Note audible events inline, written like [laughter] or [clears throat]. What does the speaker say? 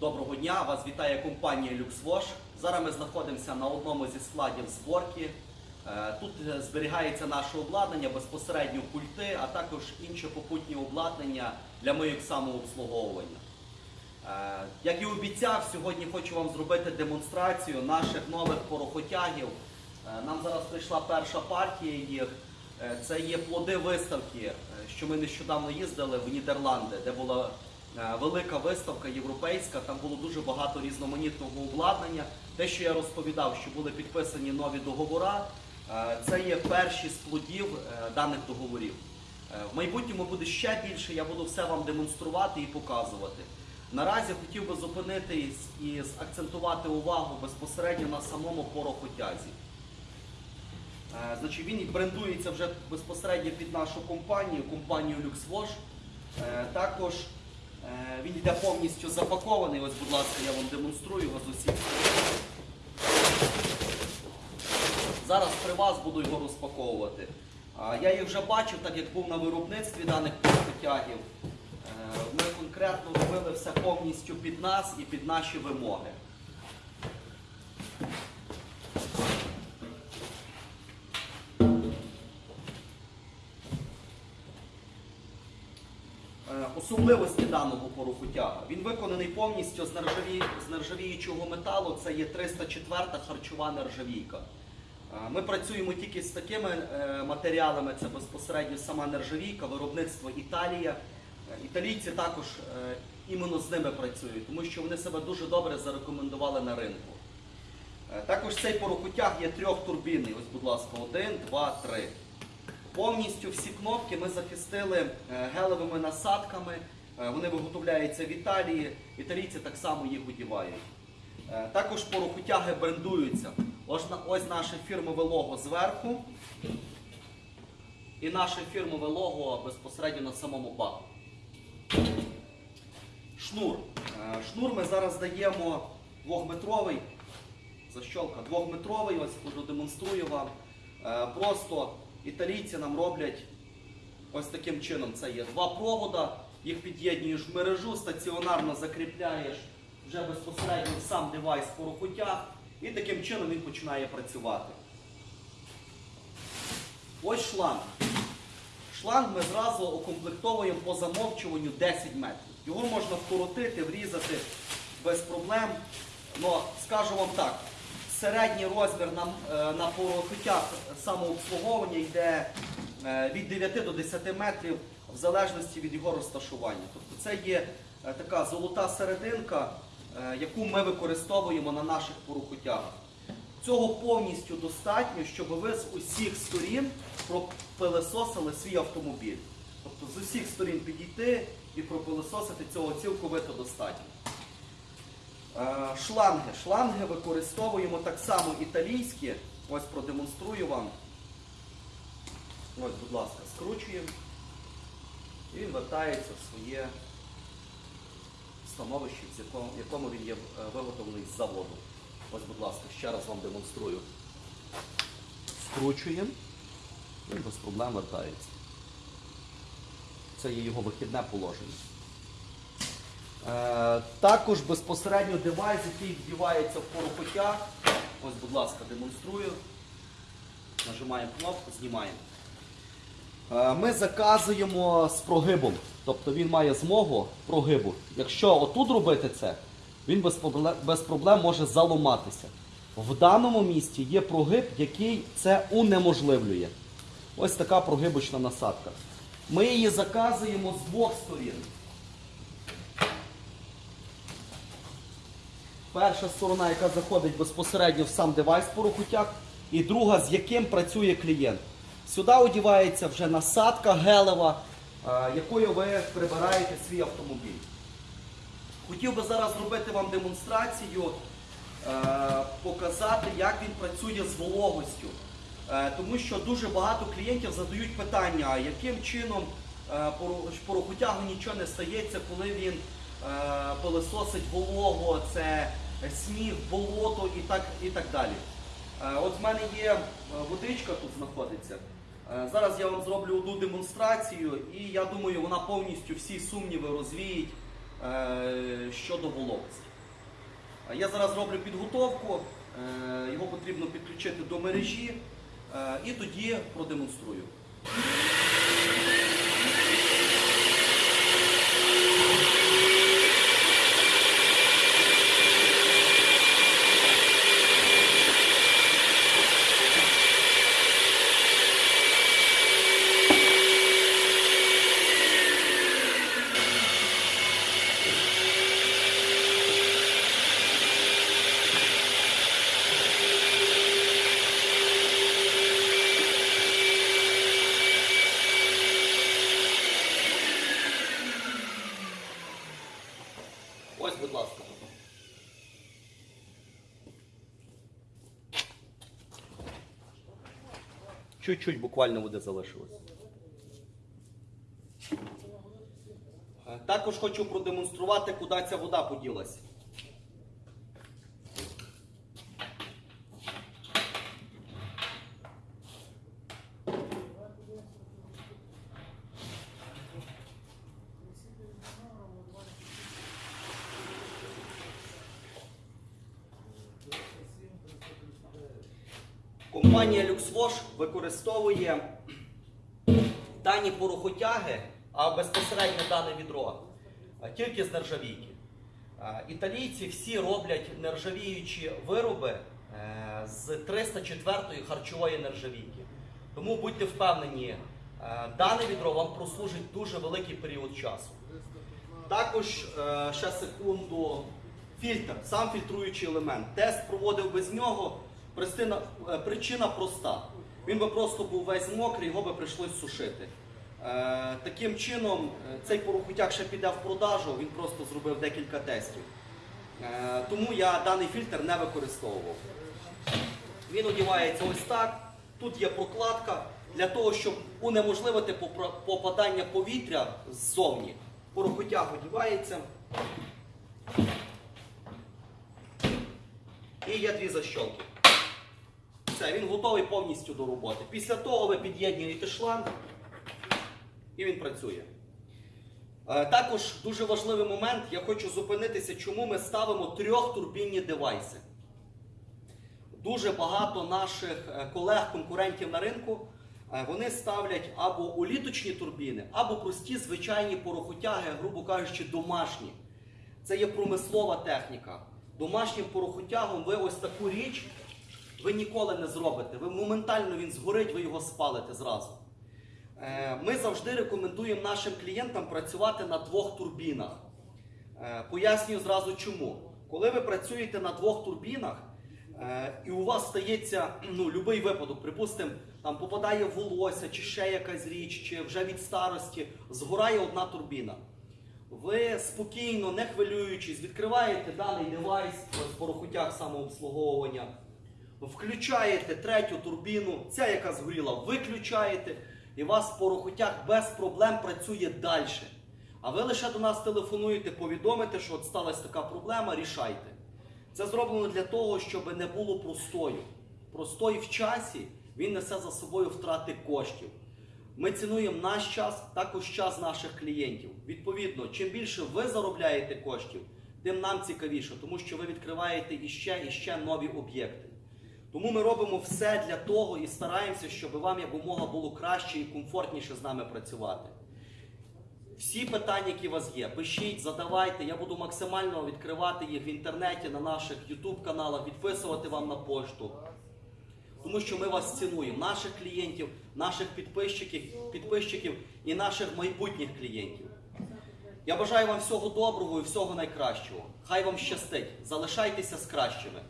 Доброго дня! Вас вітає компанія LuxWash. Зараз ми знаходимося на одному зі складів зборки. Е, Тут е, зберігається наше обладнання, безпосередньо пульти, а також інше попутнє обладнання для моїх самообслуговування. Е, Як і обіцяв, сьогодні хочу вам зробити демонстрацію наших нових порохотягів. Нам зараз прийшла перша партія їх. Це є плоди виставки, що ми нещодавно їздили в Нідерланди, де була велика виставка європейська. Там було дуже багато різноманітного обладнання. Те, що я розповідав, що були підписані нові договори, е, це є перші з плодів е, даних договорів. Е, В майбутньому буде ще більше, я буду все вам демонструвати і показувати. Наразі хотів би зупинитись і акцентувати увагу безпосередньо на самому порохотязі. Е, Значить, він брендується вже безпосередньо під нашу компанію, компанію LuxWash. Е, Також е, він йде повністю запакований. Ось, будь ласка, я вам демонструю його з усіх. Зараз при вас буду його розпаковувати. Я їх вже бачив, так як був на виробництві даних потягів. Е, Ми конкретно робили все повністю під нас і під наші вимоги. Особливості даного порохотяга. Він виконаний повністю з, нержаві... з нержавіючого металу. Це є 304 харчова нержавійка. Е, Ми працюємо тільки з такими е, матеріалами, це безпосередньо сама нержавійка, виробництво Італія. Е, Італійці також іменно з ними працюють, тому що вони себе дуже добре зарекомендували на ринку. Також цей порохотяг є трьохтурбінний. Ось, будь ласка, один, два, три. Повністю всі кнопки ми захистили е, гелевими насадками. Е, Вони виготовляються в Італії. Італійці так само їх одівають. Е, Також порохотяги брендуються. Ось, ось наше фірмове лого зверху. І наше фірмове лого безпосередньо на самому баку. Шнур. Шнур ми зараз даємо двохметровий. Защолка двохметровий, ось продемонструю вам. Просто італійці нам роблять ось таким чином. Це є два провода, їх під'єднуєш в мережу, стаціонарно закріпляєш вже безпосередньо сам девайс порохотяг, і таким чином він починає працювати. Ось шланг. Шланг ми зразу окомплектовуємо по замовчуванню 10 метрів. Його можна вкоротити, врізати без проблем. Но скажу вам так, середній розмір на, е, на порохотях самообслуговування йде е, від 9 до 10 метрів в залежності від його розташування. Тобто це є е, така золота серединка, яку ми використовуємо на наших порохотягах. Цього повністю достатньо, щоб ви з усіх сторін пропилесосили свій автомобіль. Тобто з усіх сторін підійти і пропилесосити цього цілковито достатньо. Е, Шланги. Шланги використовуємо так само італійські. Ось продемонструю вам. Ось, будь ласка, скручуємо. І він вертається в своє становище, в якому- він є е, виготовлений з заводу. Ось, будь ласка, ще раз вам демонструю. Скручуємо, він без проблем вертається. Це є його вихідне положення. Е, також безпосередньо девайс, який вдівається в порохотяг. Ось, будь ласка, демонструю. Нажимаємо кнопку, знімаємо. Е, Ми заказуємо з прогибом, тобто він має змогу прогибу. Якщо отут робити це, він без проблем може заломатися. В даному місці є прогиб, який це унеможливлює. Ось така прогибочна насадка. Ми її заказуємо з двох сторін. Перша сторона, яка заходить безпосередньо в сам девайс порохотяг, і друга, з яким працює клієнт. Сюди одівається вже насадка гелева, е, якою ви прибираєте свій автомобіль. Хотів би зараз зробити вам демонстрацію, е, показати, як він працює з вологостю. Е, Тому що дуже багато клієнтів задають питання, яким чином поро- порохотягу нічого не стається, коли він е, пилисосить вологу, це сніг, болото і так, і так далі. Е, От в мене є е, водичка тут знаходиться. Зараз я вам зроблю одну демонстрацію, і я думаю, вона повністю всі сумніви розвіють щодо вологості. Я зараз роблю підготовку, його потрібно підключити до мережі і тоді продемонструю. Ось, будь ласка. Чуть-чуть буквально води залишилось. Е, Також хочу продемонструвати, куди ця вода поділася. Компанія LuxWash використовує дані порохотяги, а безпосередньо дане відро, тільки з нержавійки. Італійці всі роблять нержавіючі вироби е, з 304-ї харчової нержавійки. Тому будьте впевнені, е, дане відро вам прослужить дуже великий період часу. Також е, ще секунду. Фільтр, сам фільтруючий елемент. Тест проводив без нього. Причина, е, причина проста. Він би просто був весь мокрий, його би прийшлось сушити. Е, таким чином, е, цей порохутяк ще піде в продажу, він просто зробив декілька тестів. Е, тому я даний фільтр не використовував. Він одівається ось так. Тут є прокладка для того, щоб унеможливити попадання повітря ззовні. Порохотяг одівається. І є дві защолки. Все, він готовий повністю до роботи. Після того ви під'єднуєте шланг і він працює. Е, Також дуже важливий момент, я хочу зупинитися, чому ми ставимо трьохтурбінні девайси. Дуже багато наших е, колег-конкурентів на ринку е, вони ставлять або уліточні турбіни, або прості звичайні порохотяги, грубо кажучи, домашні. Це є промислова техніка. Домашнім порохотягом ви ось таку річ ви ніколи не зробите. Ви моментально він згорить, ви його спалите зразу. Е, Ми завжди рекомендуємо нашим клієнтам працювати на двох турбінах. Е, Пояснюю зразу чому. Коли ви працюєте на двох турбінах, е, і у вас стається [clears throat] ну, будь-який випадок, припустимо, там попадає волосся, чи ще якась річ, чи вже від старості, згорає одна турбіна. Ви спокійно, не хвилюючись, відкриваєте даний девайс з порохотяг самообслуговування, включаєте третю турбіну, ця, яка згоріла, виключаєте, і у вас порохотяг без проблем працює далі. А ви лише до нас телефонуєте, повідомите, що от сталася така проблема, рішайте. Це зроблено для того, щоб не було простою. Простой в часі він несе за собою втрати коштів. Ми цінуємо наш час, також час наших клієнтів. Відповідно, чим більше ви заробляєте коштів, тим нам цікавіше, тому що ви відкриваєте іще і ще нові об'єкти. Тому ми робимо все для того і стараємося, щоб вам якомога було краще і комфортніше з нами працювати. Всі питання, які у вас є, пишіть, задавайте. Я буду максимально відкривати їх в інтернеті, на наших YouTube каналах, відписувати вам на пошту. Тому що ми вас цінуємо, наших клієнтів, наших підписчиків, підписчиків і наших майбутніх клієнтів. Я бажаю вам всього доброго і всього найкращого. Хай вам щастить. Залишайтеся з кращими.